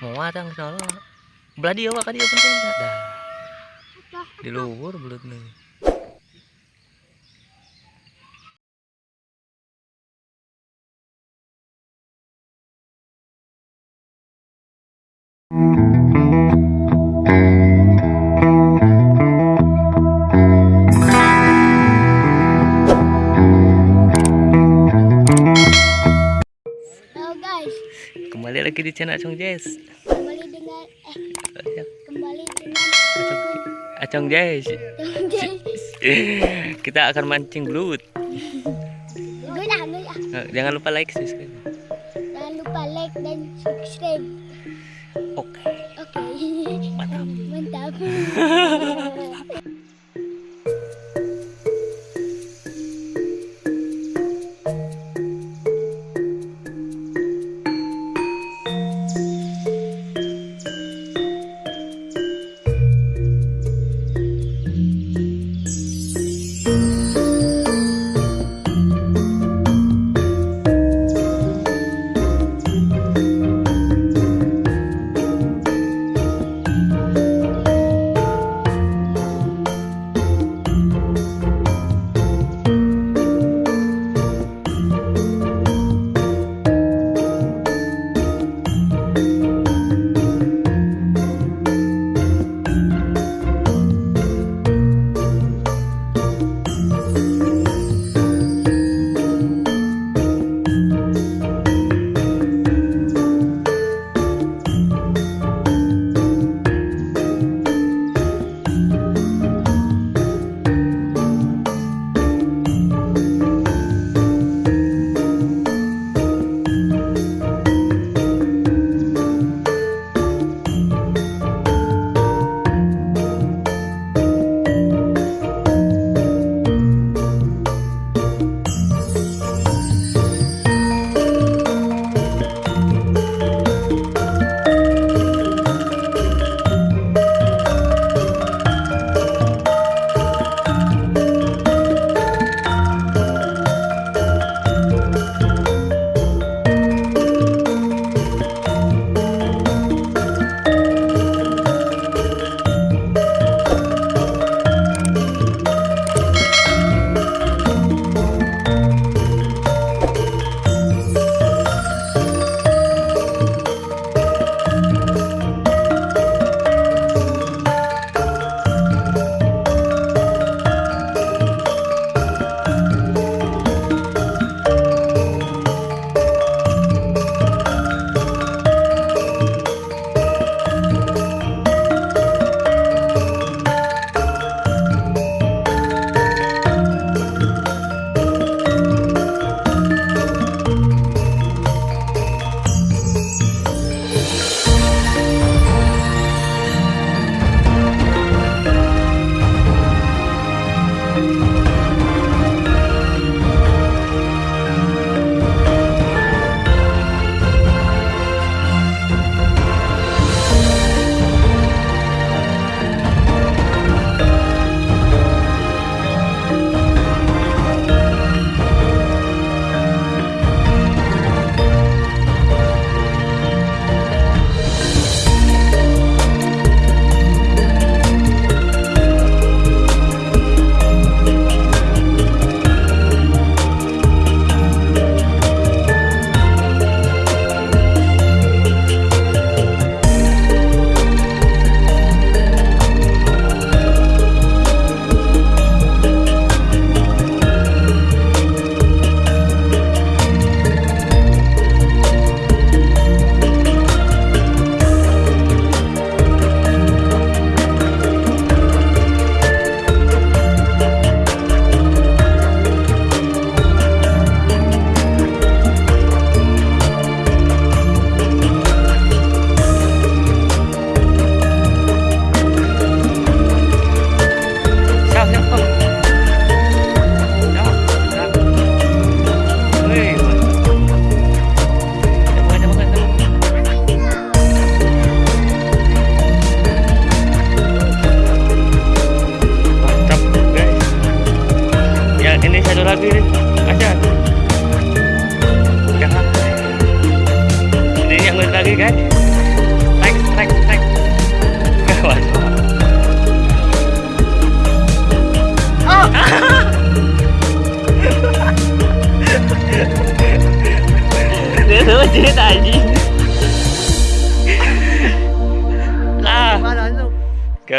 Mau atang sono belah dia wak dia penting. Dah. Di luhur belut nih lagi di channel Acong Jazz kembali dengan eh kembali dengan Acong, Acong Jazz kita akan mancing belut. Nah, jangan lupa like subscribe Jangan lupa like dan subscribe. oke Oke. Mantap. Mantap.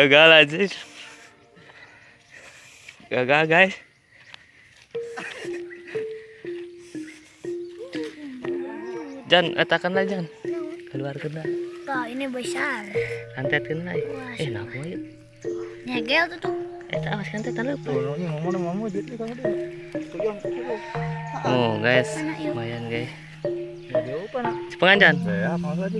gagal aja. Gagal guys. Jan, katakanlah Jan. Keluar kena. Tuh, ini besar. Kantet kena. Eh, napa ya? Nyegel tuh tuh. Eh, tak awas kantet mau mau mau kan. Tujuan tujuan. Oh, guys. Lumayan guys. Jadi apa nak? Cepengan Jan. Saya mau lagi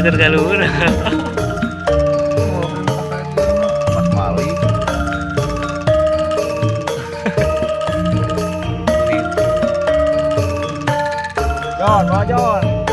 Bulu taker kalur. Mas Mali. John, mau John.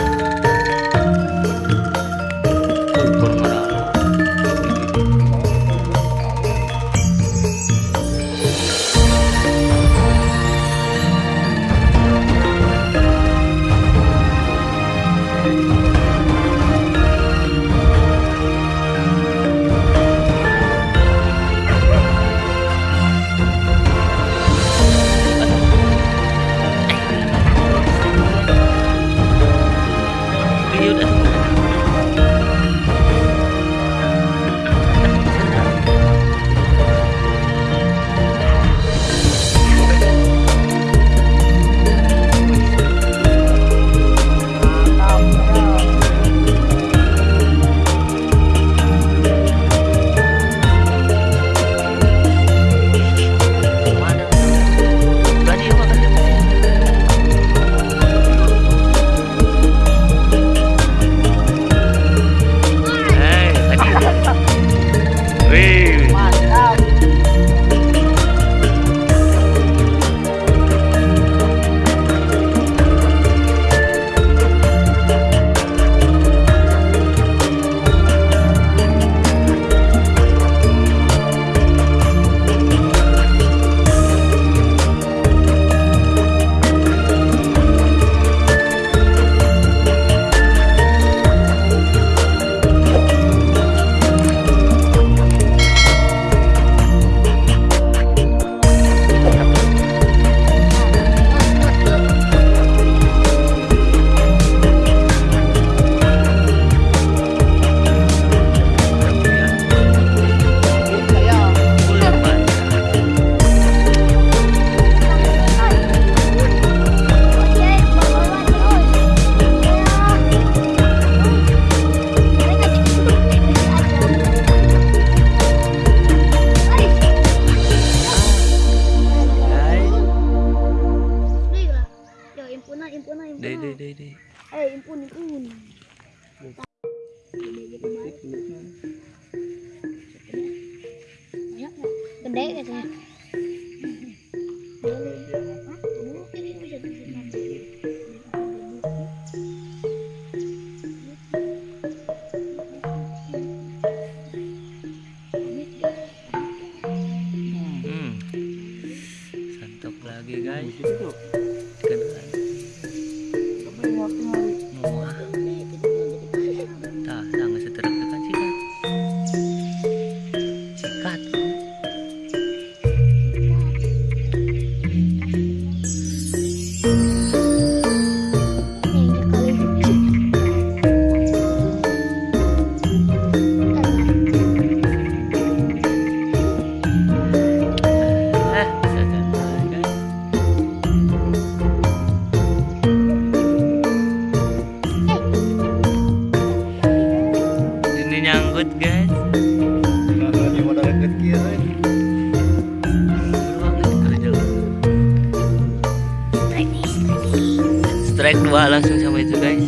Strike dua langsung sama itu guys.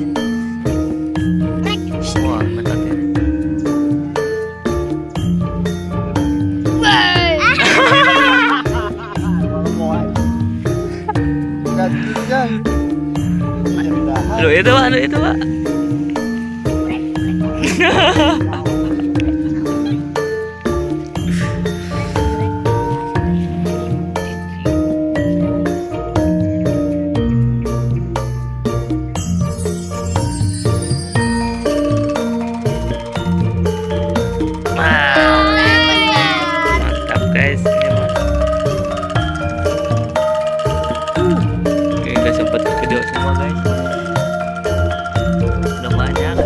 Wah mantap ya lo itu pak. Lo itu pak semua guys udah banyak.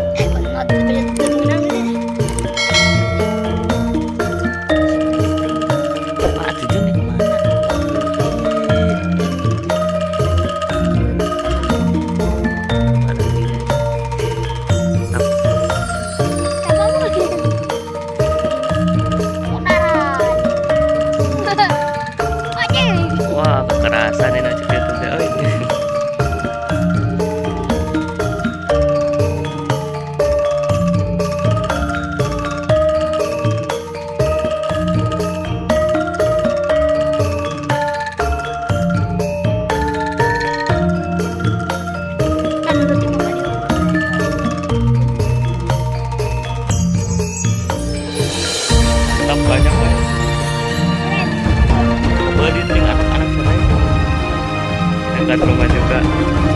Wah, kekerasan ini aja banyak banyak. Beli dengan anak-anak. Dekat rumah juga.